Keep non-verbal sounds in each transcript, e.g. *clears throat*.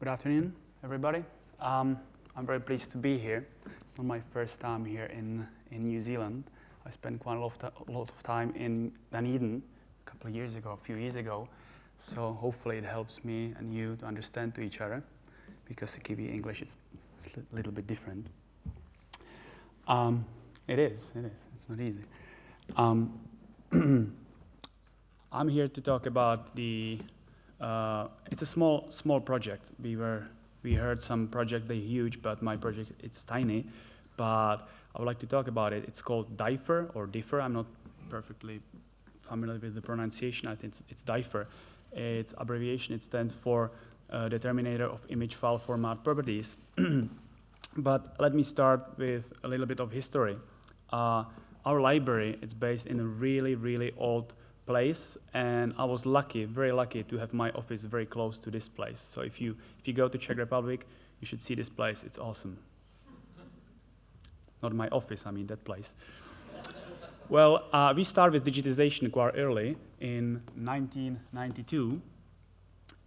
Good afternoon, everybody. Um, I'm very pleased to be here. It's not my first time here in, in New Zealand. I spent quite a lot of, a lot of time in Dunedin a couple of years ago, a few years ago. So hopefully it helps me and you to understand to each other because the Kiwi English is a little bit different. Um, it is, it is. It's not easy. Um, *clears throat* I'm here to talk about the uh, it's a small, small project. We were, we heard some project, they're huge, but my project, it's tiny. But I would like to talk about it. It's called DIFER or Differ. I'm not perfectly familiar with the pronunciation. I think it's, it's DIFER. It's abbreviation. It stands for uh, Determinator of Image File Format Properties. *clears throat* but let me start with a little bit of history. Uh, our library, it's based in a really, really old place and I was lucky, very lucky to have my office very close to this place. So if you, if you go to Czech Republic, you should see this place, it's awesome. Not my office, I mean that place. well, uh, we started with digitization quite early in 1992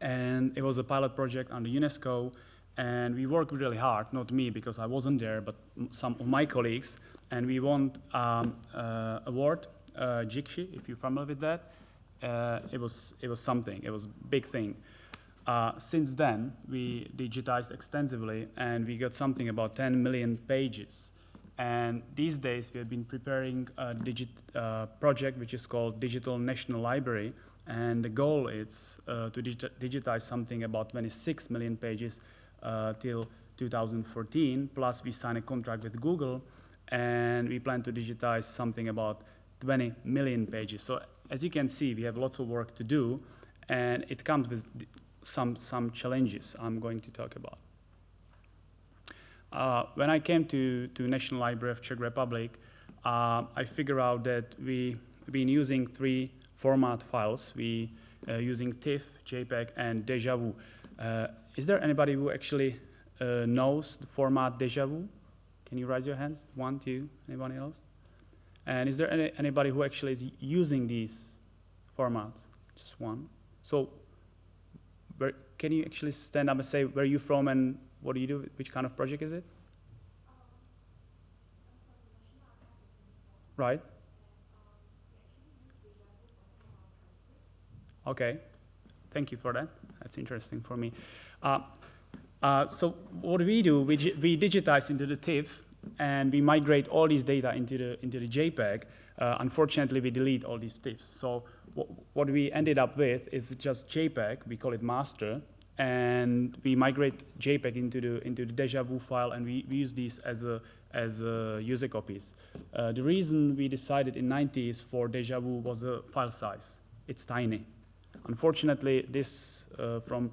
and it was a pilot project under UNESCO and we worked really hard, not me because I wasn't there, but some of my colleagues, and we won um, uh, award uh, if you're familiar with that. Uh, it, was, it was something, it was a big thing. Uh, since then, we digitized extensively and we got something about 10 million pages. And these days, we have been preparing a digit, uh, project which is called Digital National Library. And the goal is uh, to digi digitize something about 26 million pages uh, till 2014. Plus, we signed a contract with Google and we plan to digitize something about 20 million pages. So as you can see, we have lots of work to do, and it comes with some, some challenges I'm going to talk about. Uh, when I came to, to National Library of Czech Republic, uh, I figured out that we, have been using three format files. We uh, using TIFF, JPEG, and DjVu. Uh, is there anybody who actually uh, knows the format DjVu? Can you raise your hands? One, two, anybody else? And is there any, anybody who actually is using these formats? Just one. So where, can you actually stand up and say where you from and what do you do? Which kind of project is it? Right. Okay. Thank you for that. That's interesting for me. Uh, uh, so what do we do, we, we digitize into the TIFF and we migrate all these data into the, into the JPEG. Uh, unfortunately, we delete all these TIFFs. So what we ended up with is just JPEG, we call it master, and we migrate JPEG into the, into the DjVu file, and we, we use these as, a, as a user copies. Uh, the reason we decided in 90s for DjVu was the file size. It's tiny. Unfortunately, this uh, from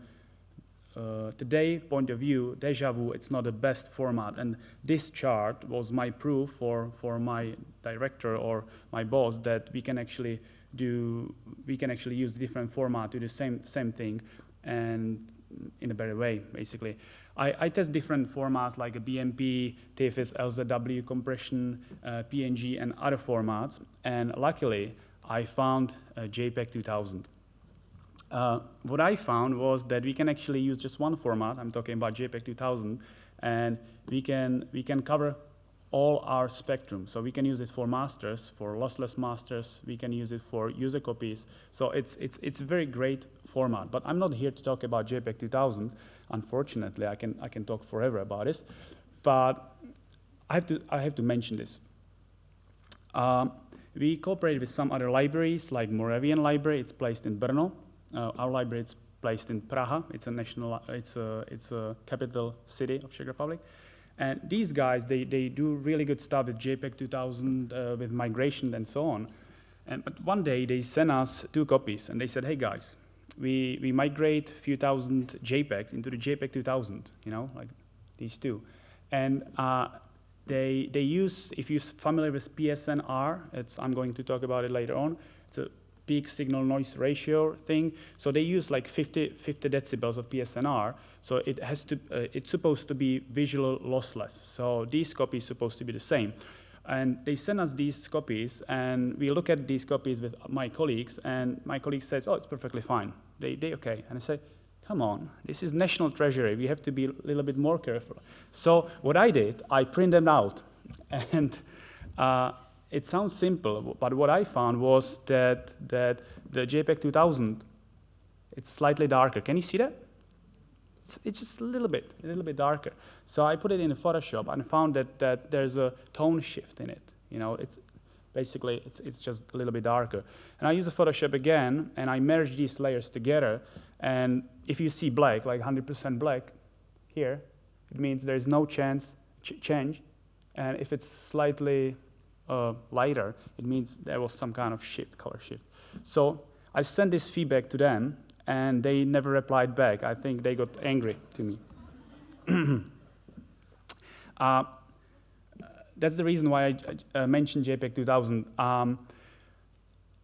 uh, today point of view, DjVu, it's not the best format. And this chart was my proof for, for my director or my boss that we can actually do, we can actually use different format to do the same, same thing and in a better way, basically. I, I test different formats like a BMP, TFS, LZW, compression, uh, PNG, and other formats. And luckily, I found JPEG 2000. Uh, what I found was that we can actually use just one format, I'm talking about JPEG 2000, and we can, we can cover all our spectrum. So we can use it for masters, for lossless masters, we can use it for user copies. So it's, it's, it's a very great format, but I'm not here to talk about JPEG 2000. Unfortunately, I can, I can talk forever about this, but I have to, I have to mention this. Um, we cooperate with some other libraries, like Moravian Library, it's placed in Brno, our library is placed in Praha. It's a national, it's a, it's a capital city of Czech Republic. And these guys, they, they do really good stuff with JPEG 2000, uh, with migration and so on. And, but one day they sent us two copies and they said, hey guys, we, we migrate a few thousand JPEGs into the JPEG 2000, you know, like these two. And uh, they, they use, if you're familiar with PSNR, it's, I'm going to talk about it later on, it's a peak signal noise ratio thing. So they use like 50, 50 decibels of PSNR. So it has to, uh, it's supposed to be visual lossless. So these copies supposed to be the same. And they send us these copies, and we look at these copies with my colleagues, and my colleague says, oh, it's perfectly fine. They, they okay. And I say, come on, this is national treasury. We have to be a little bit more careful. So what I did, I print them out. *laughs* And uh, it sounds simple, but what I found was that, that the JPEG 2000, it's slightly darker. Can you see that? It's, it's just a little bit, a little bit darker. So I put it in Photoshop and found that, that there's a tone shift in it. You know, it's basically, it's, it's just a little bit darker. And I use the Photoshop again, and I merge these layers together. And if you see black, like 100% black here, it means there's no chance ch change. And if it's slightly uh, lighter, it means there was some kind of shift, color shift. So I sent this feedback to them, and they never replied back. I think they got angry to me. *clears throat* uh, that's the reason why I mentioned JPEG 2000. Um,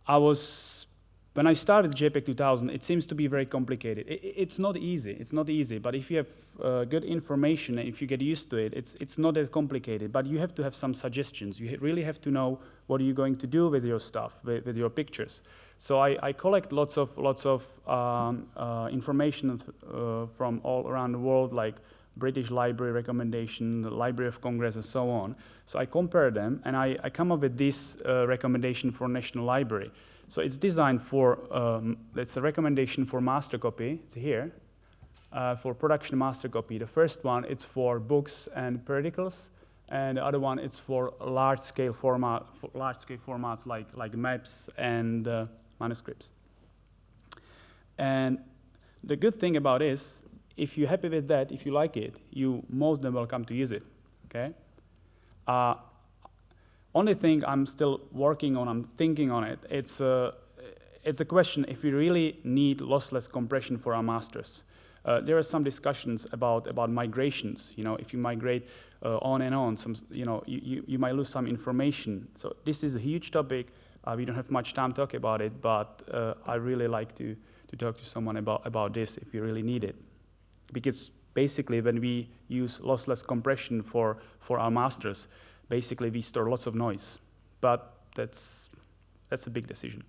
I was, when I started JPEG 2000, it seems to be very complicated. It, it's not easy, it's not easy, but if you have uh, good information and if you get used to it, it's, it's not that complicated, but you have to have some suggestions. You really have to know what are you going to do with your stuff, with, with your pictures. So I, I, collect lots of, lots of um, uh, information uh, from all around the world, like British Library recommendation, the Library of Congress, and so on. So I compare them, and I, I come up with this uh, recommendation for National Library. So it's designed for, um, it's a recommendation for master copy, it's here, uh, for production master copy. The first one, it's for books and periodicals, and the other one, it's for large-scale format, for large-scale formats like, like maps and uh, manuscripts. And the good thing about this if you're happy with that, if you like it, you most than welcome to use it, okay? Uh, only thing I'm still working on, I'm thinking on it, it's a, it's a question if we really need lossless compression for our masters. Uh, there are some discussions about, about migrations. You know, if you migrate uh, on and on, some, you know, you, you, you, might lose some information. So this is a huge topic. Uh, we don't have much time to talk about it, but uh, I really like to, to talk to someone about, about this if you really need it because basically when we use lossless compression for, for our masters, basically we store lots of noise. But that's, that's a big decision.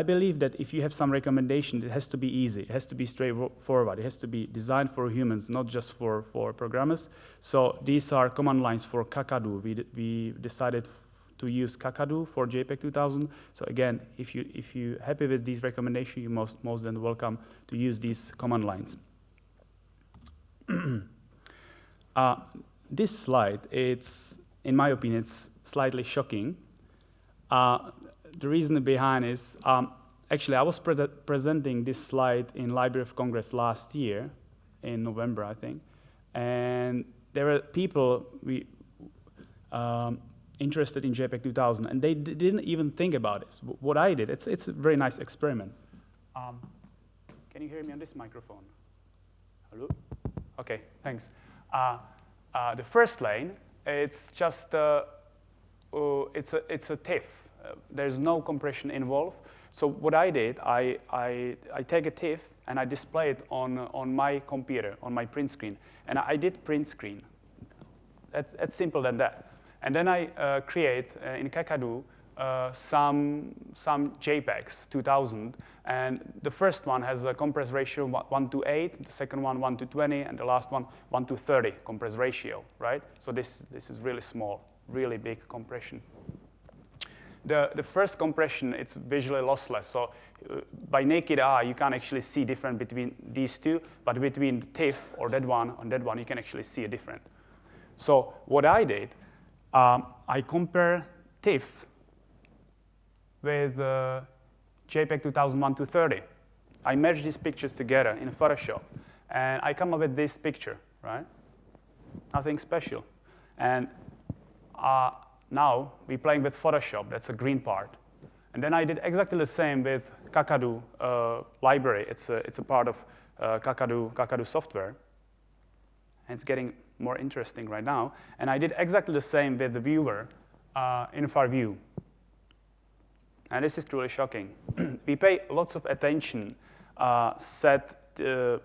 I believe that if you have some recommendation, it has to be easy. It has to be straightforward. It has to be designed for humans, not just for, for programmers. So these are command lines for Kakadu. We, we decided to use Kakadu for JPEG 2000. So again, if, you, if you're happy with these recommendations, you're most, most than welcome to use these command lines. *clears throat* uh, this slide, it's, in my opinion, it's slightly shocking. Uh, the reason behind is, um, actually, I was pre presenting this slide in Library of Congress last year, in November, I think, and there were people we, um, interested in JPEG 2000, and they didn't even think about it. What I did, it's, it's a very nice experiment. Um, can you hear me on this microphone? Hello? Okay, thanks. Uh, uh, the first lane, it's just uh, uh it's a it's a TIFF. Uh, there's no compression involved. So what I did, I, I, I take a TIFF and I display it on, on my computer, on my print screen. And I did print screen. That's, that's simple than that. And then I uh, create in Kakadu uh, some, some JPEGs, 2000, and the first one has a compress ratio 1 to 8, the second one 1 to 20, and the last one 1 to 30 compress ratio, right? So this, this is really small, really big compression. The, the first compression, it's visually lossless, so uh, by naked eye, you can't actually see difference between these two, but between the TIFF or that one and that one, you can actually see a difference. So what I did, um, I compare TIFF with uh, JPEG 2001 to 30. I merge these pictures together in Photoshop, and I come up with this picture, right? Nothing special. And uh, now we're playing with Photoshop, that's a green part. And then I did exactly the same with Kakadu uh, library. It's a, it's a part of uh, Kakadu, Kakadu software. And it's getting more interesting right now. And I did exactly the same with the viewer uh, in FarView. And this is truly shocking. *clears throat* we pay lots of attention, uh, set uh,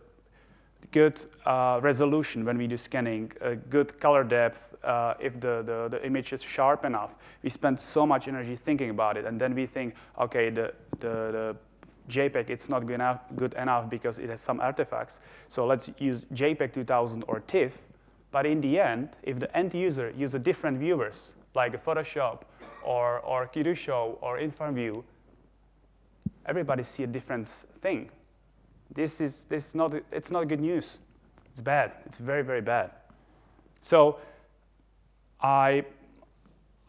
good uh, resolution when we do scanning, good color depth, uh, if the, the, the, image is sharp enough. We spend so much energy thinking about it, and then we think, okay, the, the, the JPEG, it's not good enough, good enough because it has some artifacts. So let's use JPEG 2000 or TIFF. But in the end, if the end user uses different viewers, like a Photoshop or, or Show or IrfanView, everybody see a different thing. This is, this is not, it's not good news. It's bad. It's very, very bad. So I,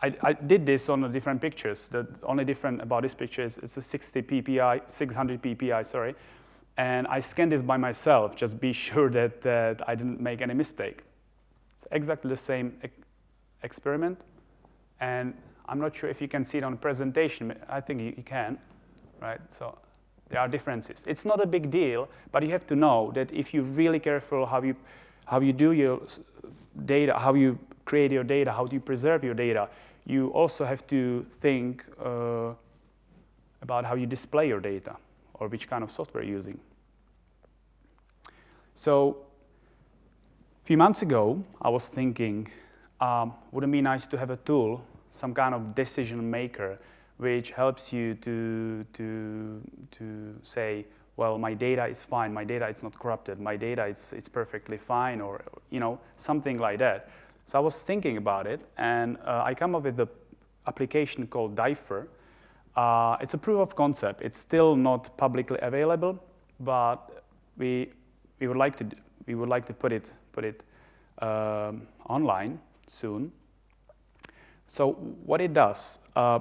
I, I did this on the different pictures. The only different about this picture is it's a 60 ppi, 600 ppi, sorry. And I scanned this by myself, just be *laughs* sure that, that I didn't make any mistake. It's exactly the same e experiment. And I'm not sure if you can see it on the presentation. I think you, you can, right? So there are differences. It's not a big deal, but you have to know that if you're really careful how you, how you do your data, how you create your data, how do you preserve your data, you also have to think uh, about how you display your data or which kind of software you're using. So a few months ago, I was thinking, um, wouldn't it be nice to have a tool, some kind of decision maker which helps you to, to, to say, well, my data is fine, my data is not corrupted, my data is it's perfectly fine, or you know, something like that. So I was thinking about it, and uh, I come up with the application called Differ. Uh, it's a proof of concept. It's still not publicly available, but we, we, would, like to, we would like to put it, put it um, online soon. So what it does, uh,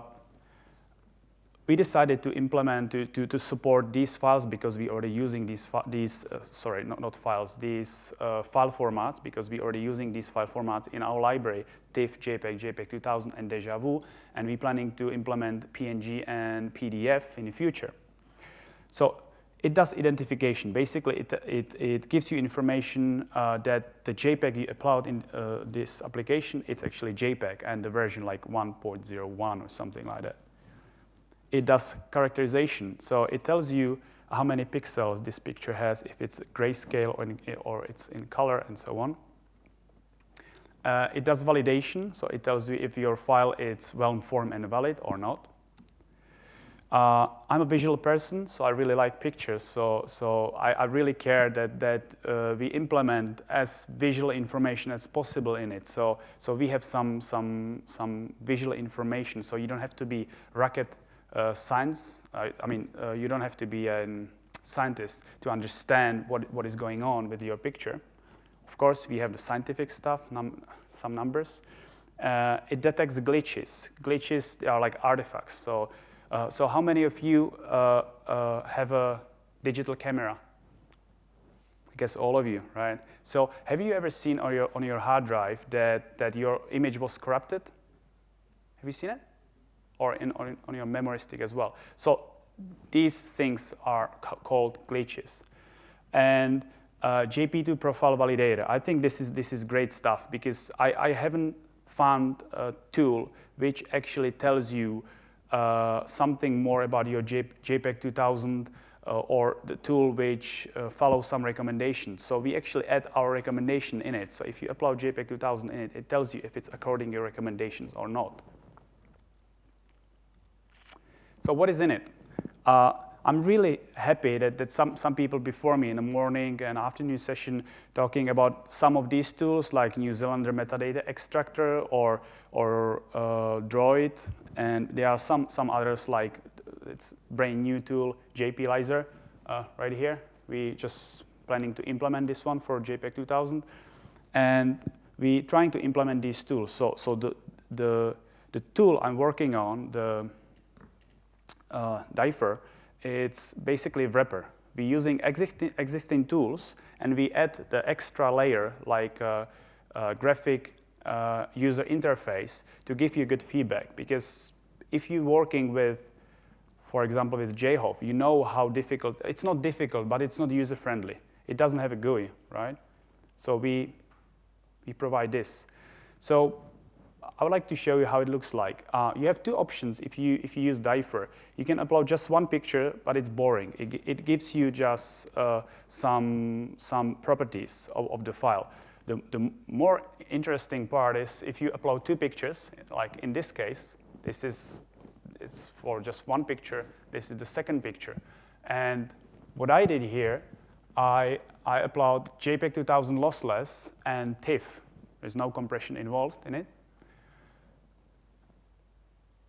we decided to implement, to, to, to, support these files because we already using these, these uh, sorry, not, not files, these uh, file formats because we already using these file formats in our library, TIFF, JPEG, JPEG 2000, and DjVu, and we're planning to implement PNG and PDF in the future. So it does identification. Basically, it, it, it gives you information uh, that the JPEG you upload in uh, this application, it's actually JPEG and the version like 1.01 or something like that it does characterization. So it tells you how many pixels this picture has, if it's grayscale or, in, or it's in color and so on. Uh, it does validation, so it tells you if your file is well-informed and valid or not. Uh, I'm a visual person, so I really like pictures. So, so I, I really care that, that uh, we implement as visual information as possible in it. So, so we have some, some, some visual information, so you don't have to be rocket uh, science. I, I mean, uh, you don't have to be a scientist to understand what, what is going on with your picture. Of course, we have the scientific stuff, num some numbers. Uh, it detects glitches. Glitches are like artifacts. So, uh, so how many of you uh, uh, have a digital camera? I guess all of you, right? So have you ever seen on your, on your hard drive that, that your image was corrupted? Have you seen it? or in, on, on your memory stick as well. So these things are called glitches. And uh, JP2 profile validator, I think this is, this is great stuff because I, I haven't found a tool which actually tells you uh, something more about your JPEG 2000 uh, or the tool which uh, follows some recommendations. So we actually add our recommendation in it. So if you upload JPEG 2000 in it, it tells you if it's according your recommendations or not. So what is in it? I'm really happy that, that some, some people before me in the morning and afternoon session talking about some of these tools like New Zealander metadata extractor or, or uh, Droid. And there are some, some others like it's brand new tool, jpylyzer, uh, right here. We just planning to implement this one for JPEG 2000. And we trying to implement these tools. So, so the, the, the tool I'm working on, the uh, it's basically wrapper. We're using existing, existing tools and we add the extra layer like uh, uh, graphic uh, user interface to give you good feedback. Because if you're working with, for example, with JHOVE, you know how difficult, it's not difficult, but it's not user-friendly. It doesn't have a GUI, right? So we, we provide this. So I would like to show you how it looks like. Uh, you have two options if you, if you use Differ. You can upload just one picture, but it's boring. It, it gives you just uh, some, some properties of, of the file. The, the more interesting part is if you upload two pictures, like in this case, this is it's for just one picture. This is the second picture. And what I did here, I, I upload JPEG 2000 lossless and TIFF. There's no compression involved in it.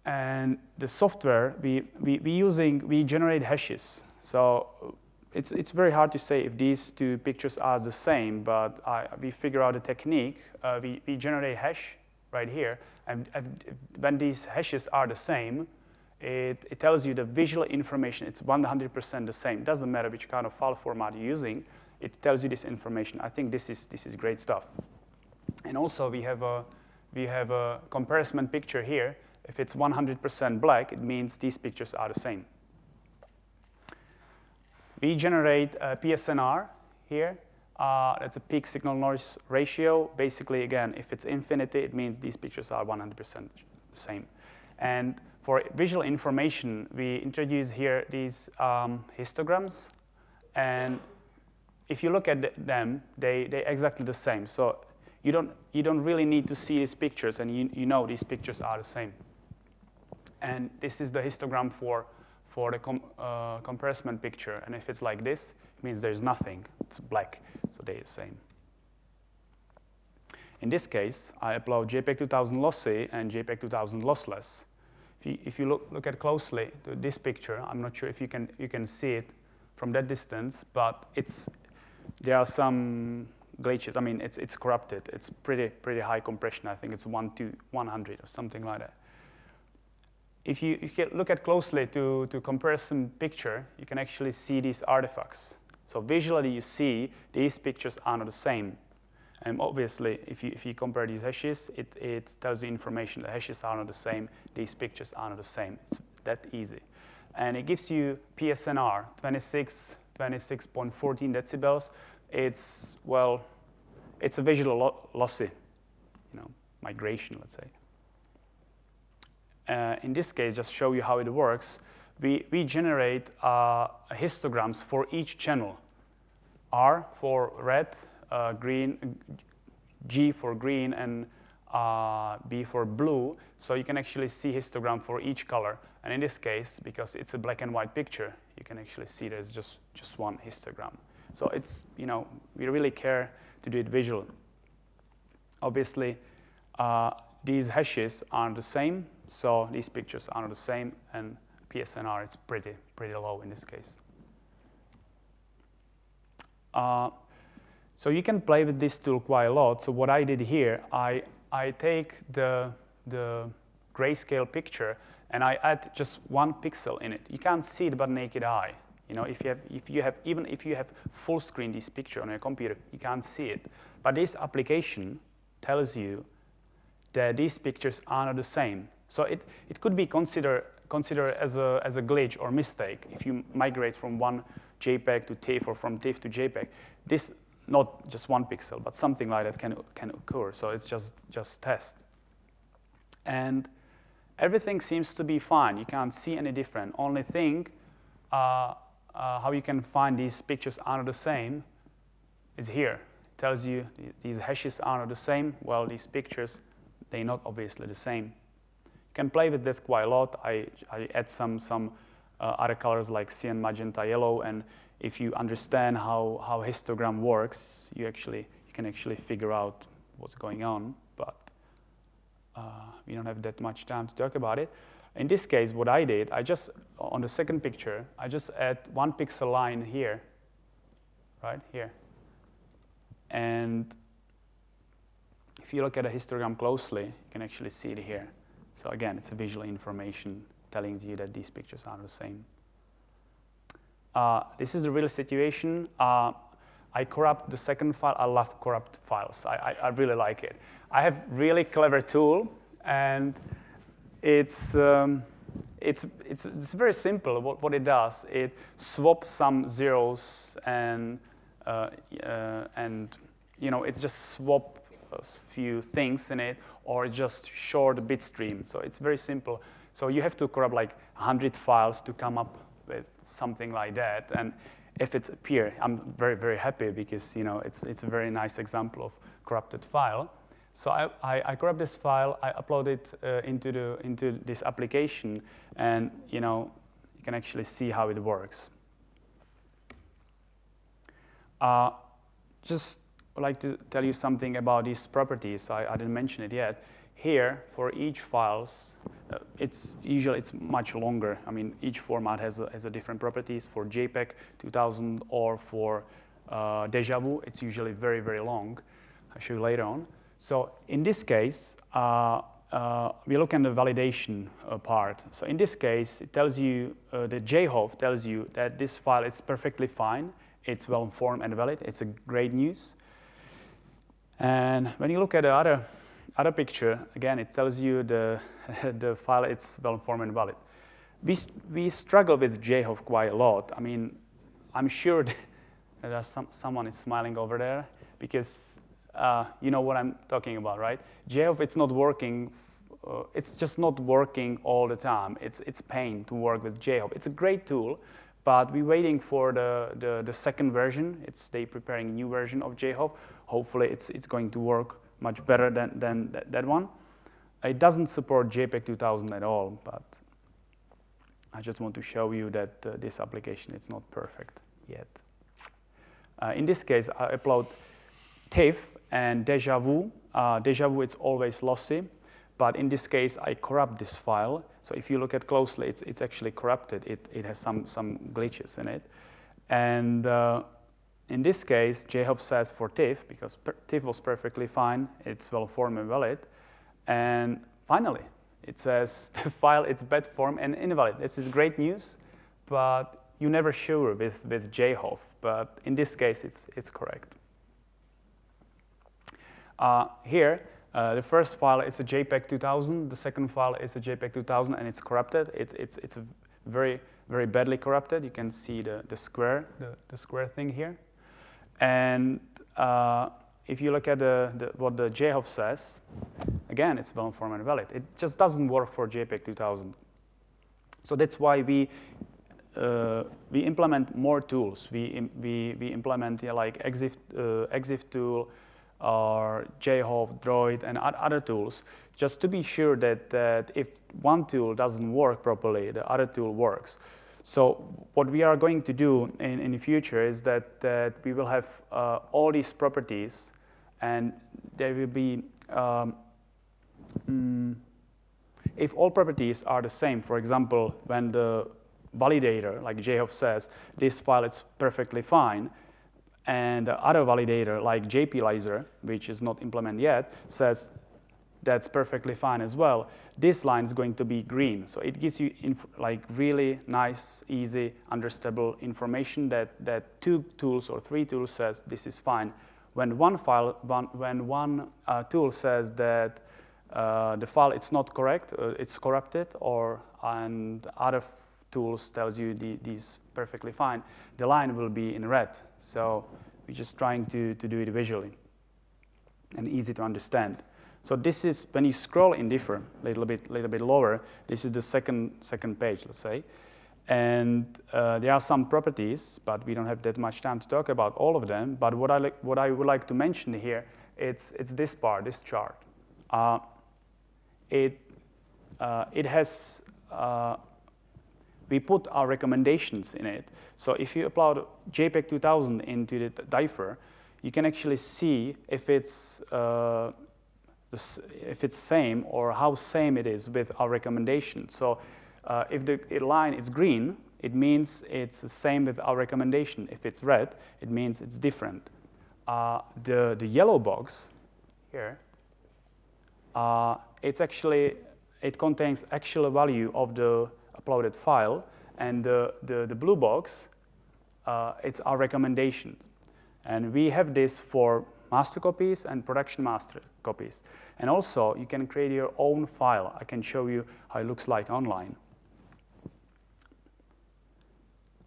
And the software, we, we, we using, we generate hashes. So it's, it's very hard to say if these two pictures are the same, but I, we figure out a technique. Uh, we, we generate hash right here, and, and when these hashes are the same, it, it tells you the visual information. It's 100% the same. Doesn't matter which kind of file format you're using. It tells you this information. I think this is, this is great stuff. And also, we have a, we have a comparison picture here. If it's 100% black, it means these pictures are the same. We generate a PSNR here. Uh, that's a peak signal noise ratio. Basically, again, if it's infinity, it means these pictures are 100% the same. And for visual information, we introduce here these um, histograms. And if you look at them, they, they're exactly the same. So you don't, you don't really need to see these pictures, and you, you know these pictures are the same. And this is the histogram for, for the com, uh, comparison picture. And if it's like this, it means there's nothing. It's black, so they're the same. In this case, I upload JPEG 2000 lossy and JPEG 2000 lossless. If you, if you look, look at closely to this picture, I'm not sure if you can, you can see it from that distance, but it's, there are some glitches. I mean, it's, it's corrupted. It's pretty, pretty high compression. I think it's 1 to 100 or something like that. If you, if you look at closely to, to comparison picture, you can actually see these artifacts. So visually, you see these pictures are not the same. And obviously, if you, if you compare these hashes, it, it tells you information. The hashes are not the same. These pictures are not the same. It's that easy. And it gives you PSNR, 26, 26.14 decibels. It's, well, it's a visual lo lossy, you know, migration, let's say. Uh, in this case, just show you how it works. We, we generate uh, histograms for each channel. R for red, uh, green, G for green, and uh, B for blue. So you can actually see histogram for each color. And in this case, because it's a black and white picture, you can actually see there's just, just one histogram. So it's, you know, we really care to do it visual. Obviously, uh, these hashes aren't the same, so these pictures are not the same, and PSNR is pretty, pretty low in this case. Uh, so you can play with this tool quite a lot. So what I did here, I, I take the, the grayscale picture and I add just one pixel in it. You can't see it by naked eye. You know, if you have, if you have, even if you have full screen this picture on your computer, you can't see it. But this application tells you that these pictures are not the same. So it, it could be considered considered as a, as a glitch or mistake if you migrate from one JPEG to TIFF or from TIFF to JPEG. This not just one pixel, but something like that can, can occur. So it's just, just test. And everything seems to be fine. You can't see any different. Only thing, uh, uh, how you can find these pictures are not the same is here. It tells you these hashes are not the same. Well, these pictures, they're not obviously the same. Can play with this quite a lot. I, I add some, some uh, other colors like cyan, magenta, yellow, and if you understand how, how histogram works, you actually you can actually figure out what's going on. But uh, we don't have that much time to talk about it. In this case, what I did, I just on the second picture, I just add one pixel line here, right here, and if you look at a histogram closely, you can actually see it here. So again, it's a visual information telling you that these pictures are the same. Uh, this is the real situation. Uh, I corrupt the second file. I love corrupt files. I, I, I, really like it. I have really clever tool, and it's, um, it's, it's, it's very simple what, what it does. It swaps some zeros and, uh, uh and you know, it just swap a few things in it or just short bit stream. So it's very simple. So you have to corrupt like 100 files to come up with something like that. And if it's appear, I'm very, very happy because you know, it's, it's a very nice example of corrupted file. So I, I, I corrupt this file, I upload it uh, into, the, into this application, and you, know, you can actually see how it works. Uh, just would like to tell you something about these properties. I, I didn't mention it yet. Here, for each files, uh, it's usually it's much longer. I mean, each format has a, has a different properties. For JPEG 2000 or for uh, DjVu, it's usually very, very long. I'll show you later on. So in this case, uh, uh, we look at the validation uh, part. So in this case, it tells you, uh, the JHOVE tells you that this file is perfectly fine. It's well informed and valid. It's a great news. And when you look at the other, other picture, again, it tells you the, *laughs* the file it's well informed and valid. We, we struggle with JHOVE quite a lot. I mean, I'm sure *laughs* that some, someone is smiling over there because uh, you know what I'm talking about, right? JHOVE, it's not working, uh, it's just not working all the time. It's, it's pain to work with JHOVE. It's a great tool, but we're waiting for the, the, the second version. It's they preparing a new version of JHOVE. Hopefully it's, it's going to work much better than, than that, that one. It doesn't support JPEG 2000 at all, but I just want to show you that uh, this application is not perfect yet. Uh, in this case, I upload TIFF and DjVu. Uh, DjVu, it's always lossy, but in this case, I corrupt this file. So if you look at closely, it's, it's actually corrupted. It, it has some, some glitches in it. And uh, in this case, JHOVE says for TIFF, because TIFF was perfectly fine, it's well formed and valid. And finally, it says *laughs* the file is bad form and invalid. This is great news, but you're never sure with, with JHOVE. But in this case, it's, it's correct. Uh, here, uh, the first file is a JPEG 2000. The second file is a JPEG 2000, and it's corrupted. It, it's it's very very badly corrupted. You can see the the square the, the square thing here. And uh, if you look at the, the, what the JHOVE says, again, it's well informed and valid. It just doesn't work for JPEG 2000. So that's why we uh, we implement more tools. We we we implement yeah, like EXIF uh, EXIF tool or JHOVE, Droid, and other tools, just to be sure that, that if one tool doesn't work properly, the other tool works. So what we are going to do in, in the future is that, that we will have uh, all these properties and there will be, um, mm, if all properties are the same, for example, when the validator, like JHOVE says, this file is perfectly fine, and the other validator, like jpylyzer, which is not implemented yet, says that's perfectly fine as well. This line is going to be green. So it gives you like really nice, easy, understandable information that, that two tools or three tools says this is fine. When one file, one, when one uh, tool says that uh, the file it's not correct, uh, it's corrupted, or and other tools tells you the, these perfectly fine, the line will be in red. So we're just trying to, to do it visually and easy to understand. So this is, when you scroll in differ, a little bit, little bit lower, this is the second, second page, let's say. And uh, there are some properties, but we don't have that much time to talk about all of them. But what I, like, what I would like to mention here, it's, it's this part, this chart. Uh, it, uh, it has uh, we put our recommendations in it. So if you upload JPEG 2000 into the Differ, you can actually see if it's, uh, if it's same or how same it is with our recommendation. So uh, if the line is green, it means it's the same with our recommendation. If it's red, it means it's different. Uh, the, the yellow box here, uh, it's actually, it contains actual value of the uploaded file, and the, the, the blue box, uh, it's our recommendation. And we have this for master copies and production master copies. And also, you can create your own file. I can show you how it looks like online.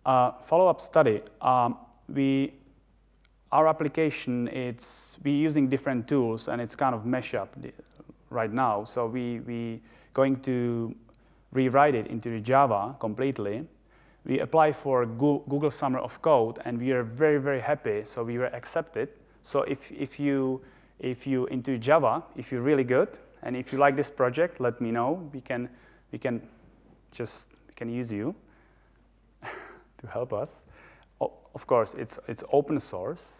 Uh, follow-up study. Um, we, our application, it's, we're using different tools, and it's kind of mesh up right now. So we, we going to rewrite it into Java completely. We apply for Google Summer of Code, and we are very, very happy. So we were accepted. So if, if, you, if you into Java, if you're really good, and if you like this project, let me know. We can, we can just we can use you *laughs* to help us. of course, it's, it's open source.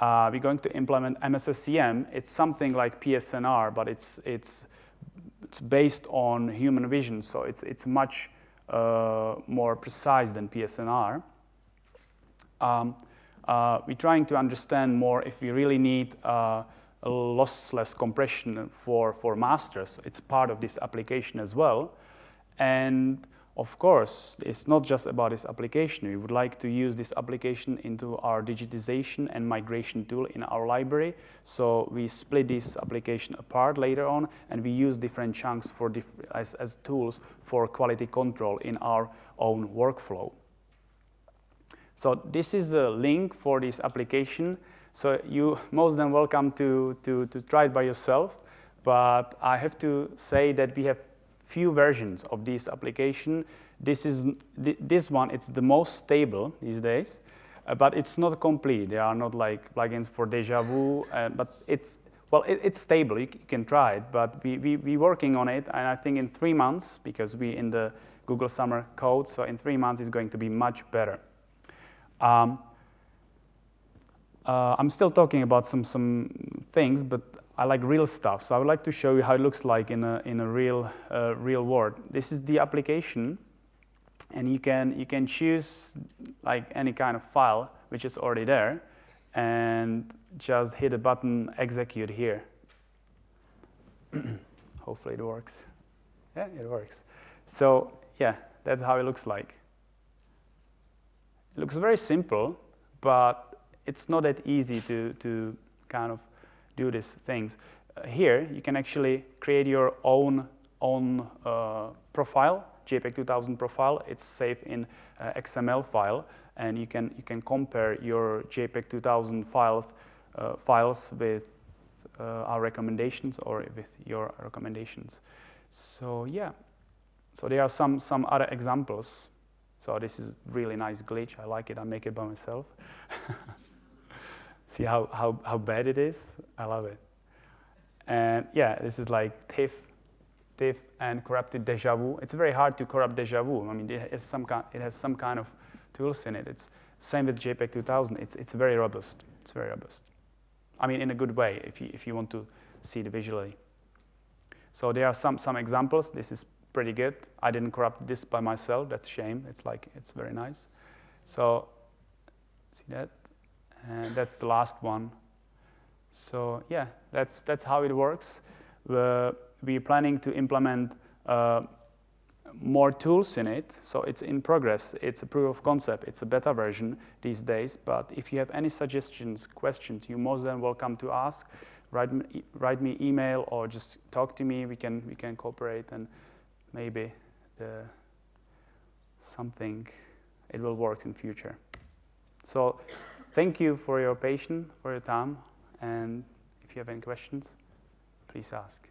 Uh, we're going to implement MS-SSIM. It's something like PSNR, but it's, it's, it's based on human vision, so it's, it's much uh, more precise than PSNR. Um, uh, we're trying to understand more if we really need uh, lossless compression for, for masters. It's part of this application as well. And of course, it's not just about this application. We would like to use this application into our digitization and migration tool in our library. So we split this application apart later on, and we use different chunks for diff as, as tools for quality control in our own workflow. So this is the link for this application. So you most than welcome to, to, to try it by yourself. But I have to say that we have few versions of this application. This is this one. It's the most stable these days, uh, but it's not complete. There are not like plugins for DjVu, uh, but it's well, it, it's stable. You, you, can try it, but we we we working on it, and I think in three months because we in the Google Summer Code, so in three months it's going to be much better. Um, uh, I'm still talking about some some things, but I like real stuff, so I would like to show you how it looks like in a, in a real, uh, real world. This is the application, and you can, you can choose like any kind of file which is already there, and just hit a button execute here. *clears throat* Hopefully it works. Yeah, it works. So yeah, that's how it looks like. It looks very simple, but it's not that easy to, to kind of do these things. Uh, here, you can actually create your own, own uh, profile, JPEG 2000 profile. It's saved in uh, XML file, and you can, you can compare your JPEG 2000 files, uh, files with uh, our recommendations or with your recommendations. So yeah, so there are some, some other examples. So this is really nice glitch. I like it. I make it by myself. *laughs* See how, how, how bad it is? I love it. And yeah, this is like TIFF, TIFF and corrupted DjVu. It's very hard to corrupt DjVu. I mean, it has some kind, it has some kind of tools in it. It's same with JPEG 2000. It's, it's very robust. It's very robust. I mean, in a good way, if you, if you want to see it visually. So there are some, some examples. This is pretty good. I didn't corrupt this by myself. That's a shame. It's like, it's very nice. So, see that? and that's the last one. So yeah, that's, that's how it works. Uh, we're planning to implement uh, more tools in it, so it's in progress. It's a proof of concept. It's a beta version these days, but if you have any suggestions, questions, you're most than welcome to ask. Write me, write me email or just talk to me. We can, we can cooperate and maybe the, something, it will work in future. So Thank you for your patience, for your time, and if you have any questions, please ask.